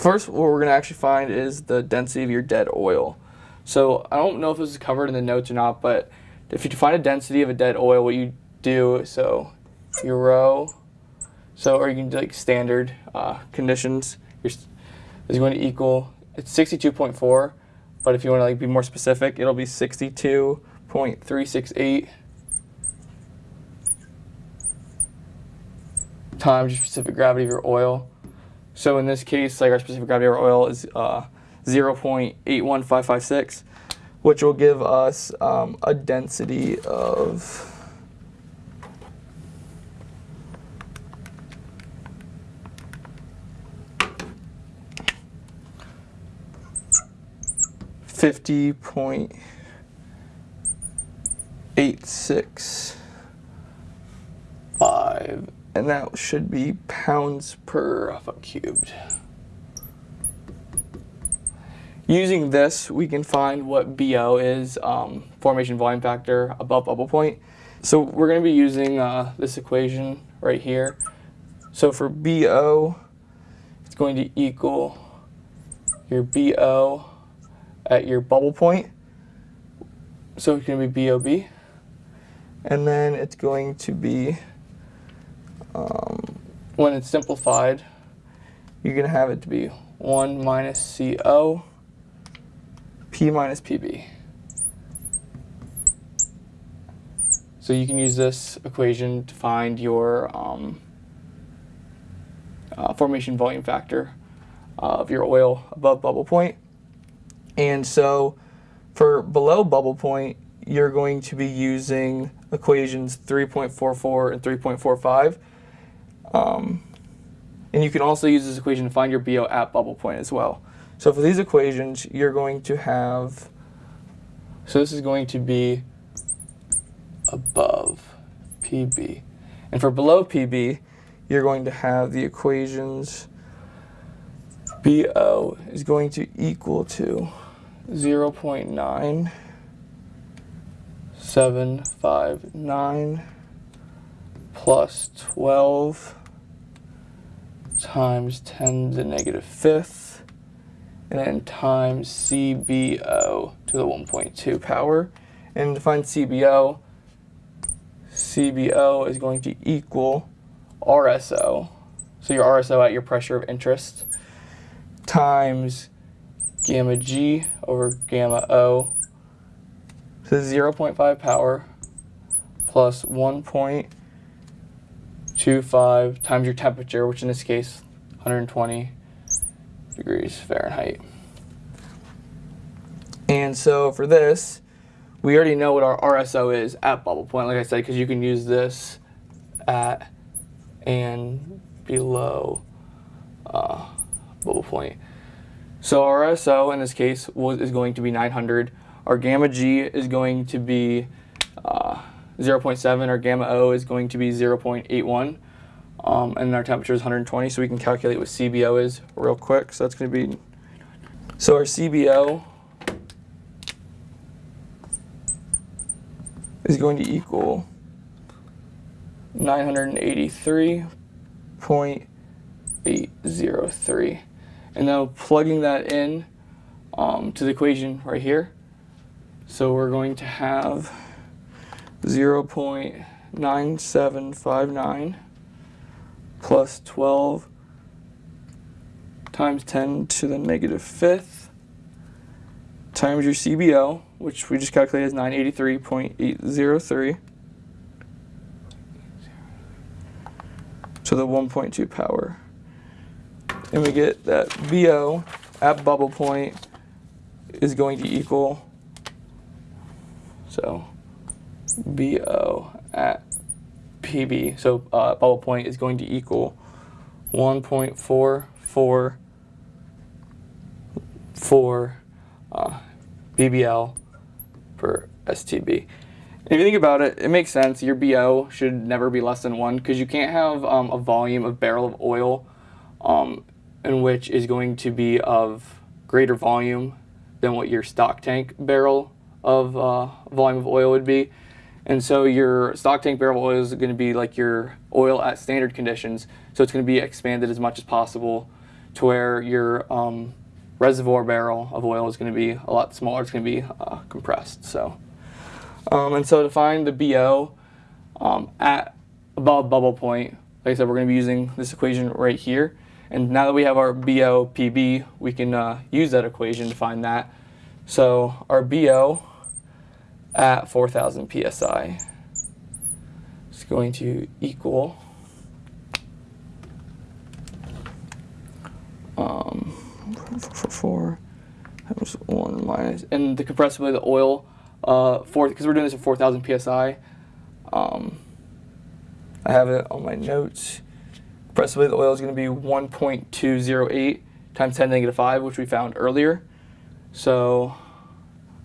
First, what we're going to actually find is the density of your dead oil. So I don't know if this is covered in the notes or not, but if you find a density of a dead oil, what you do, so your rho, so or you can do like standard uh, conditions, is going to equal, it's 62.4, but if you want to like be more specific, it'll be 62.368 times your specific gravity of your oil. So in this case, like our specific gravity of our oil is uh, 0.81556, which will give us um, a density of Fifty point eight six five and that should be pounds per foot cubed. Using this, we can find what BO is, um, formation volume factor above bubble point. So we're going to be using uh, this equation right here. So for BO, it's going to equal your BO at your bubble point. So it's going to be BOB. And then it's going to be um, when it's simplified, you're going to have it to be 1 minus CO, P minus PB. So you can use this equation to find your um, uh, formation volume factor of your oil above bubble point. And so for below bubble point, you're going to be using equations 3.44 and 3.45 um, and you can also use this equation to find your BO at bubble point as well. So for these equations, you're going to have, so this is going to be above PB. And for below PB, you're going to have the equations BO is going to equal to 0 0.9759 plus 12 times 10 to the negative fifth, and then times CBO to the 1.2 power. And to find CBO, CBO is going to equal RSO, so your RSO at your pressure of interest, times gamma G over gamma O, so 0.5 power plus 1.2 25 times your temperature, which in this case, 120 degrees Fahrenheit. And so for this, we already know what our RSO is at bubble point, like I said, because you can use this at and below uh, bubble point. So our RSO in this case was, is going to be 900. Our gamma G is going to be 0.7, our gamma O is going to be 0.81, um, and our temperature is 120, so we can calculate what CBO is real quick. So that's going to be, so our CBO is going to equal 983.803. And now plugging that in um, to the equation right here. So we're going to have 0.9759 plus 12 times 10 to the negative fifth times your CBO, which we just calculated as 983.803 to the 1.2 power. And we get that BO at bubble point is going to equal, so BO at PB, so uh, bubble point is going to equal 1.444 uh, BBL per STB. if you think about it, it makes sense. Your BO should never be less than one because you can't have um, a volume of barrel of oil um, in which is going to be of greater volume than what your stock tank barrel of uh, volume of oil would be. And so your stock tank barrel oil is going to be like your oil at standard conditions. So it's going to be expanded as much as possible to where your um, reservoir barrel of oil is going to be a lot smaller. It's going to be uh, compressed. So, um, and so to find the BO um, at above bubble point, like I said, we're going to be using this equation right here. And now that we have our BO PB, we can uh, use that equation to find that. So our BO at 4,000 psi It's going to equal um, four, four times one minus, and the compressibility of the oil, uh, four because we're doing this at 4,000 psi. Um, I have it on my notes. Compressibility of the oil is going to be 1.208 times 10 to the negative 5, which we found earlier. So,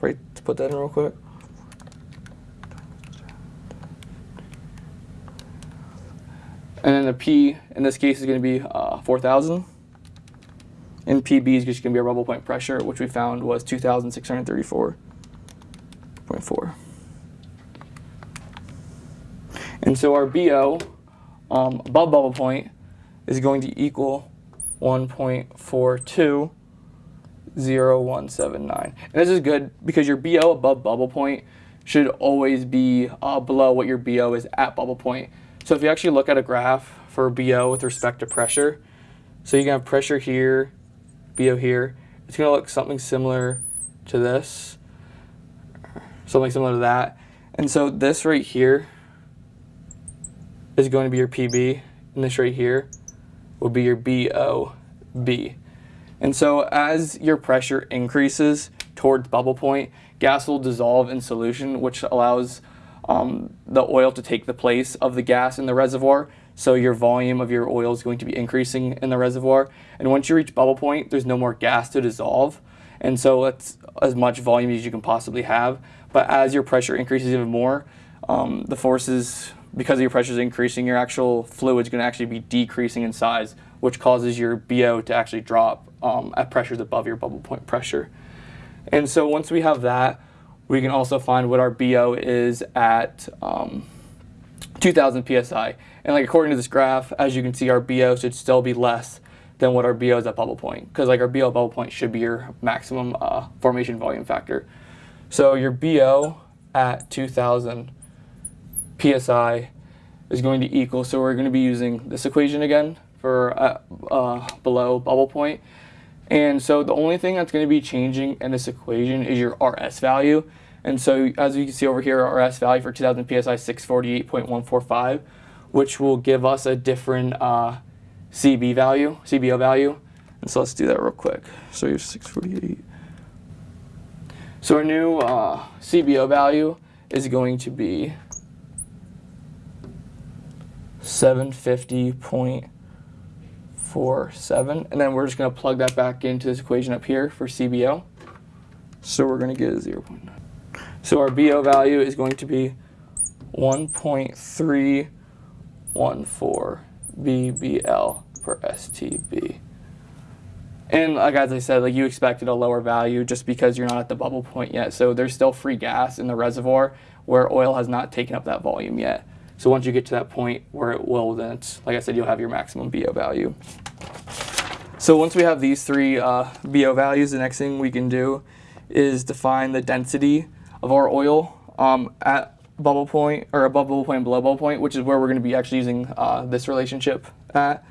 right, to put that in real quick. And then the P in this case is going to be uh, 4,000. And PB is just going to be our bubble point pressure, which we found was 2,634.4. And so our BO um, above bubble point is going to equal 1.420179. And this is good because your BO above bubble point should always be uh, below what your BO is at bubble point. So if you actually look at a graph for BO with respect to pressure, so you can have pressure here, BO here, it's going to look something similar to this, something similar to that. And so this right here is going to be your PB, and this right here will be your BOB. And so as your pressure increases towards bubble point, gas will dissolve in solution, which allows um, the oil to take the place of the gas in the reservoir. So your volume of your oil is going to be increasing in the reservoir. And once you reach bubble point, there's no more gas to dissolve. And so that's as much volume as you can possibly have. But as your pressure increases even more, um, the forces, because your pressure is increasing, your actual fluid is going to actually be decreasing in size, which causes your BO to actually drop um, at pressures above your bubble point pressure. And so once we have that, we can also find what our BO is at um, 2000 psi. And like according to this graph, as you can see, our BO should still be less than what our BO is at bubble point, because like our BO bubble point should be your maximum uh, formation volume factor. So your BO at 2000 psi is going to equal, so we're going to be using this equation again for uh, uh, below bubble point. And so the only thing that's going to be changing in this equation is your RS value. And so as you can see over here, RS value for 2000 PSI 648.145, which will give us a different uh, CB value, CBO value. And so let's do that real quick. So have 648. So our new uh, CBO value is going to be 750.47. And then we're just going to plug that back into this equation up here for CBO. So we're going to get 0 0.9. So our BO value is going to be 1.314 BBL per STB. And like as I said, like you expected a lower value just because you're not at the bubble point yet. So there's still free gas in the reservoir where oil has not taken up that volume yet. So once you get to that point where it will, then it's, like I said, you'll have your maximum BO value. So once we have these three uh, BO values, the next thing we can do is define the density of our oil um, at bubble point or above bubble point below bubble point, which is where we're going to be actually using uh, this relationship at.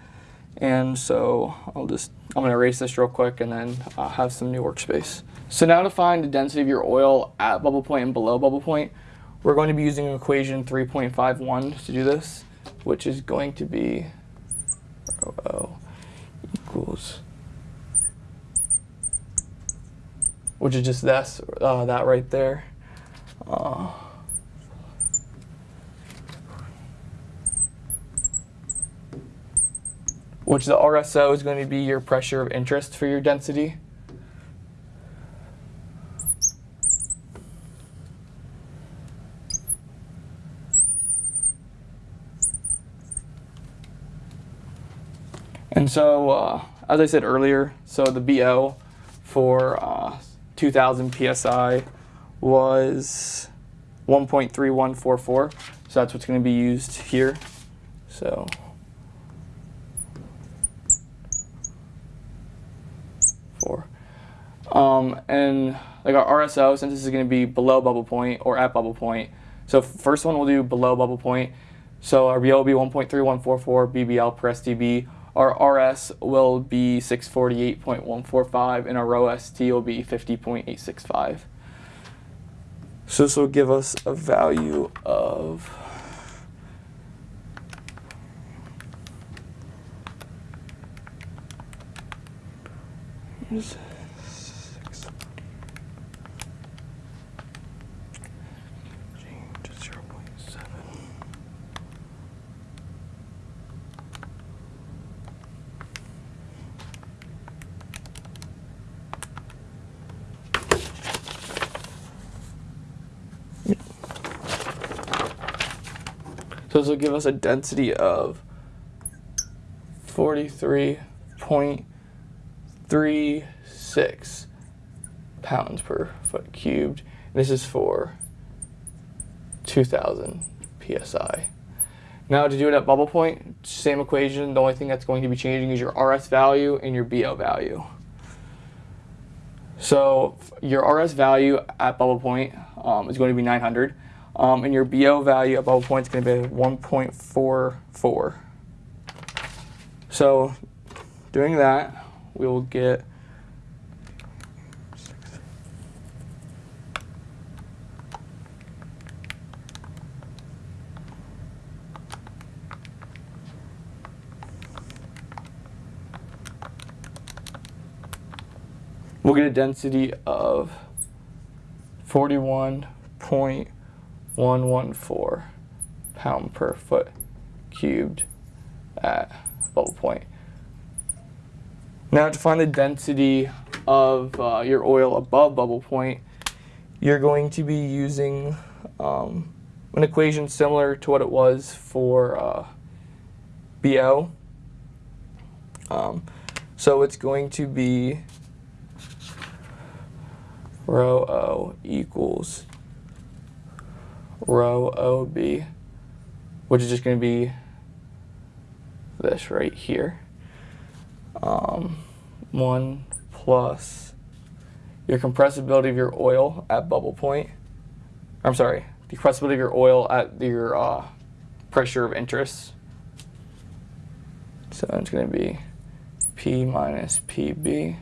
And so I'll just, I'm going to erase this real quick and then uh, have some new workspace. So now to find the density of your oil at bubble point and below bubble point, we're going to be using equation 3.51 to do this, which is going to be rho equals which is just this, uh, that right there. Uh, which the RSO is going to be your pressure of interest for your density. So, uh, as I said earlier, so the BO for uh, 2000 PSI was 1.3144. So that's what's going to be used here. So four. Um, and like our RSO, since this is going to be below bubble point or at bubble point. So first one we'll do below bubble point. So our BO will be 1.3144 BBL per STB. Our RS will be 648.145 and our rho ST will be 50.865. So this will give us a value of. Change to 0.7. So this will give us a density of 43.36 pounds per foot cubed. And This is for 2000 psi. Now to do it at bubble point, same equation. The only thing that's going to be changing is your RS value and your BO value. So your RS value at bubble point um, is going to be 900. Um, and your BO value at bubble point is going to be 1.44. So doing that, we will get we'll get a density of 41.114 pound per foot cubed at bubble point. Now to find the density of uh, your oil above bubble point, you're going to be using um, an equation similar to what it was for uh, BO. Um, so it's going to be rho O equals rho OB, which is just going to be this right here. Um, 1 plus your compressibility of your oil at bubble point. I'm sorry, the compressibility of your oil at your uh, pressure of interest. So it's going to be P minus PB.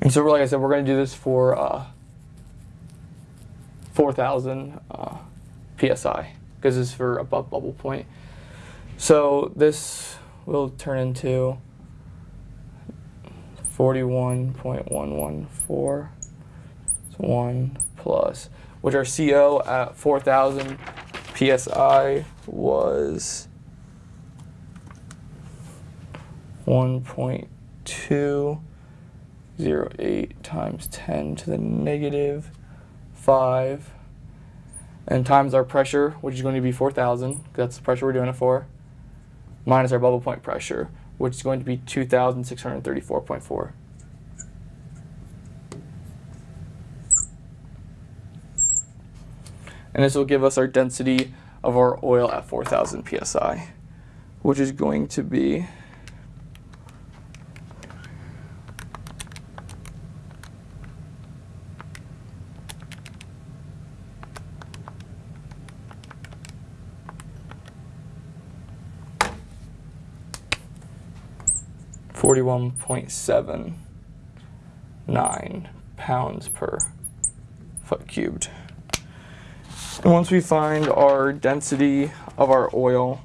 And so, like I said, we're going to do this for uh, 4,000 uh, psi because it's for above bubble point. So this will turn into 41.114. So 1 plus, which our CO at 4,000 psi was 1.2 0, 8 times 10 to the negative 5 and times our pressure, which is going to be 4,000, that's the pressure we're doing it for, minus our bubble point pressure, which is going to be 2,634.4. And this will give us our density of our oil at 4,000 psi, which is going to be Forty-one point seven nine pounds per foot cubed. And once we find our density of our oil,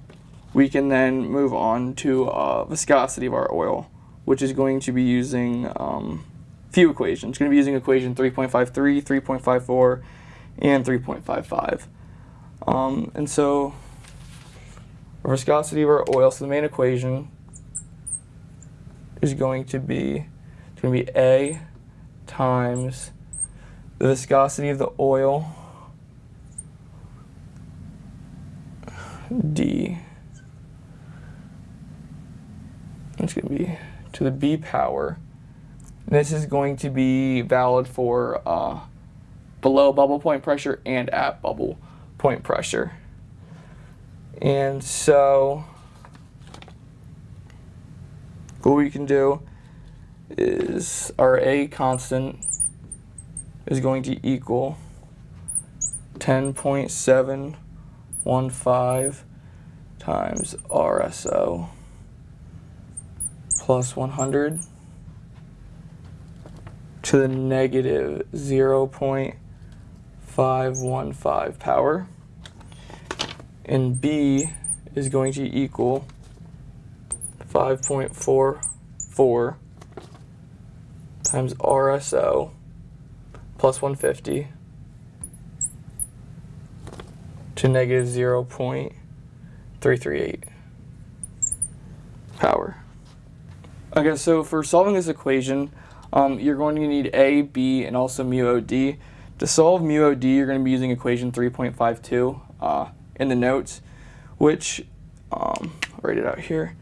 we can then move on to uh, viscosity of our oil, which is going to be using um, few equations. It's going to be using equation 3.53, 3.54, and 3.55. Um, and so, viscosity of our oil, so the main equation is going to be, it's going to be A times the viscosity of the oil D. It's going to be to the B power. This is going to be valid for uh, below bubble point pressure and at bubble point pressure. And so what we can do is our A constant is going to equal 10.715 times RSO plus 100 to the negative 0.515 power. And B is going to equal 5.44 times RSO plus 150 to negative 0.338 power. Okay, so for solving this equation, um, you're going to need A, B, and also mu OD. To solve mu OD, you're going to be using equation 3.52 uh, in the notes, which, um, I'll write it out here.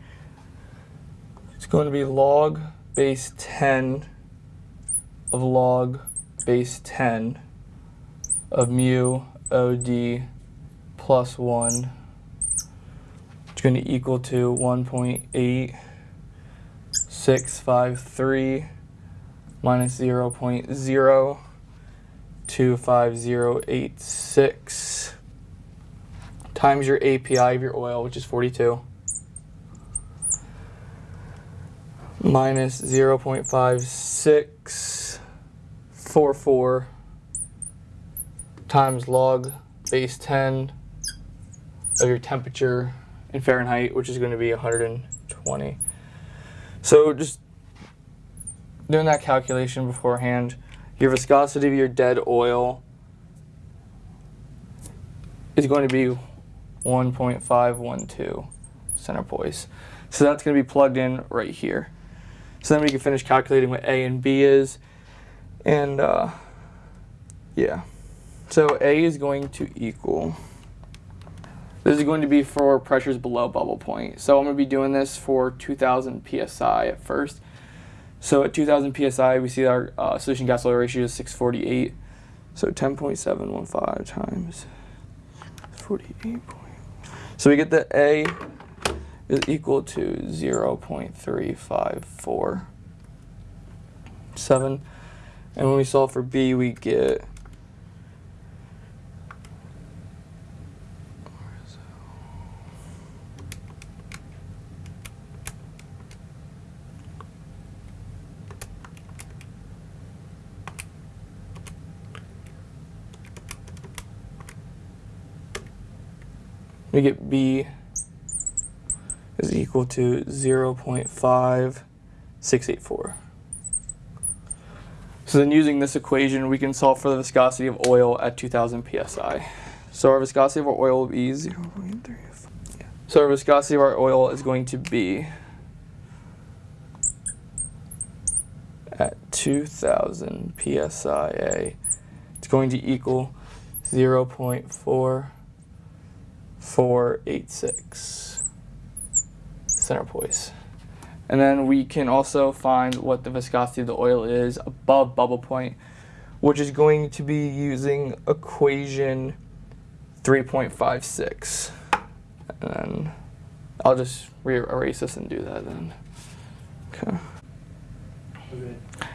It's going to be log base 10 of log base 10 of mu OD plus 1. It's going to equal to 1.8653 minus 0 0.025086 times your API of your oil, which is 42, minus 0 0.5644 times log base 10 of your temperature in Fahrenheit, which is going to be 120. So just doing that calculation beforehand, your viscosity of your dead oil is going to be 1.512 centipoise. So that's going to be plugged in right here. So then we can finish calculating what A and B is. And uh, yeah, so A is going to equal, this is going to be for pressures below bubble point. So I'm going to be doing this for 2000 PSI at first. So at 2000 psi, we see our uh, solution gas oil ratio is 648. So 10.715 times 48. So we get that A is equal to 0 0.3547. And when we solve for B, we get we get B equal to 0.5684. So then using this equation, we can solve for the viscosity of oil at 2000 psi. So our viscosity of our oil will be 0.35. So our viscosity of our oil is going to be at 2000 psi. It's going to equal 0.4 486 centipoise. And then we can also find what the viscosity of the oil is above bubble point, which is going to be using equation 3.56. And then I'll just erase this and do that then. Okay.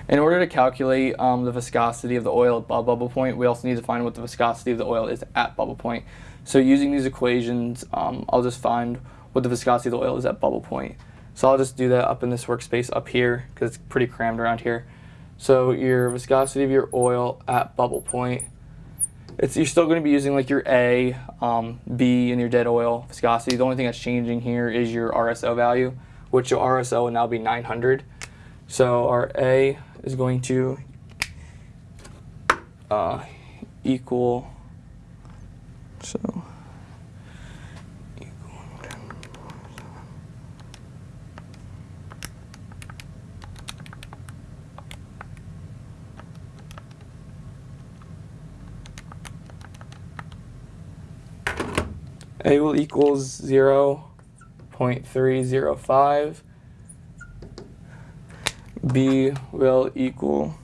In order to calculate um, the viscosity of the oil above bubble point, we also need to find what the viscosity of the oil is at bubble point. So using these equations, um, I'll just find what the viscosity of the oil is at bubble point. So I'll just do that up in this workspace up here because it's pretty crammed around here. So your viscosity of your oil at bubble point, it's, you're still going to be using like your A, um, B, and your dead oil viscosity. The only thing that's changing here is your RSO value, which your RSO will now be 900. So our A is going to uh, equal so A will equals 0 0.305. B will equal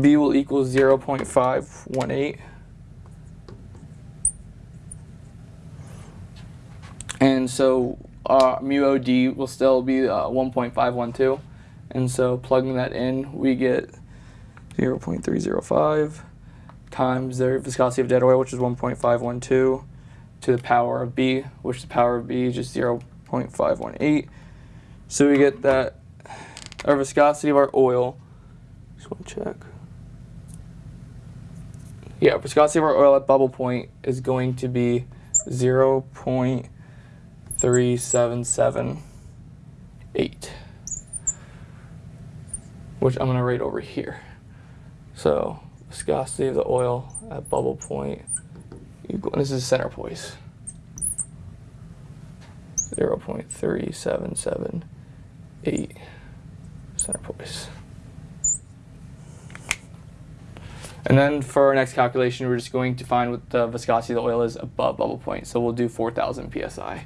B will equal 0.518. And so uh, mu OD will still be uh, 1.512. And so plugging that in, we get 0.305 times the viscosity of dead oil, which is 1.512, to the power of B, which the power of B is just 0.518. So we get that our viscosity of our oil, just want to check. Yeah, viscosity of our oil at bubble point is going to be 0.3778, which I'm going to write over here. So viscosity of the oil at bubble point equal, this is centipoise, 0.3778 centipoise. And then for our next calculation, we're just going to find what the viscosity of the oil is above bubble point. So we'll do 4,000 psi.